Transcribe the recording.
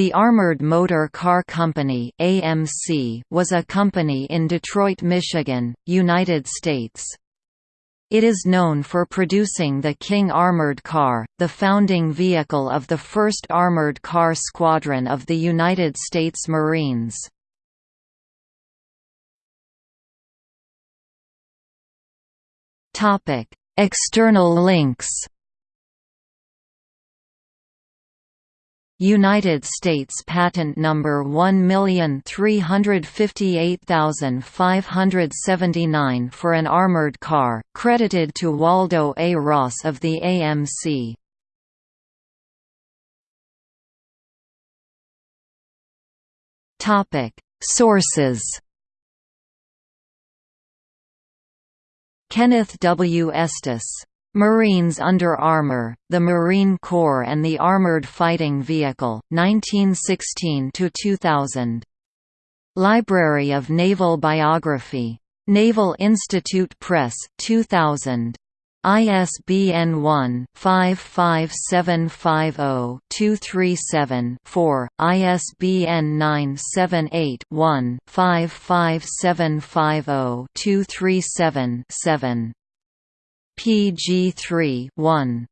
The Armored Motor Car Company (AMC) was a company in Detroit, Michigan, United States. It is known for producing the King Armored Car, the founding vehicle of the 1st Armored Car Squadron of the United States Marines. External links United States Patent Number 1358579 for an armored car, credited to Waldo A. Ross of the AMC. Sources Kenneth W. Estes Marines Under Armour, The Marine Corps and the Armored Fighting Vehicle, 1916–2000. Library of Naval Biography. Naval Institute Press, 2000. ISBN 1-55750-237-4, ISBN 978-1-55750-237-7. PG3 1